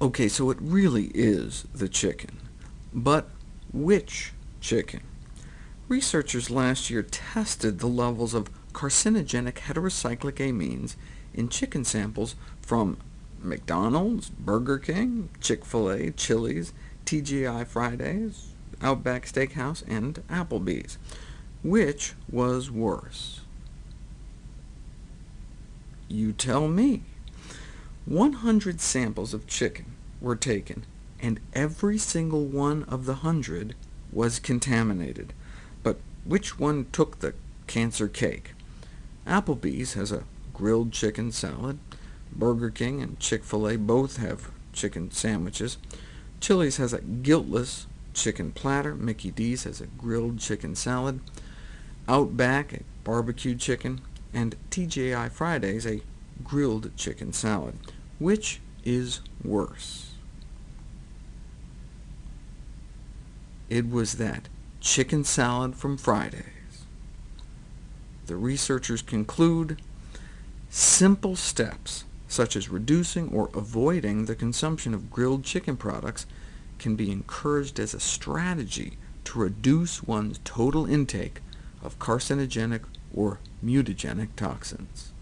OK, so it really is the chicken. But which chicken? Researchers last year tested the levels of carcinogenic heterocyclic amines in chicken samples from McDonald's, Burger King, Chick-fil-A, Chili's, TGI Fridays, Outback Steakhouse, and Applebee's. Which was worse? You tell me. 100 samples of chicken were taken, and every single one of the 100 was contaminated. But which one took the cancer cake? Applebee's has a grilled chicken salad. Burger King and Chick-fil-A both have chicken sandwiches. Chili's has a guiltless chicken platter. Mickey D's has a grilled chicken salad. Outback, a barbecued chicken, and TGI Fridays, a grilled chicken salad. Which is worse? It was that chicken salad from Fridays. The researchers conclude simple steps, such as reducing or avoiding the consumption of grilled chicken products, can be encouraged as a strategy to reduce one's total intake of carcinogenic or mutagenic toxins.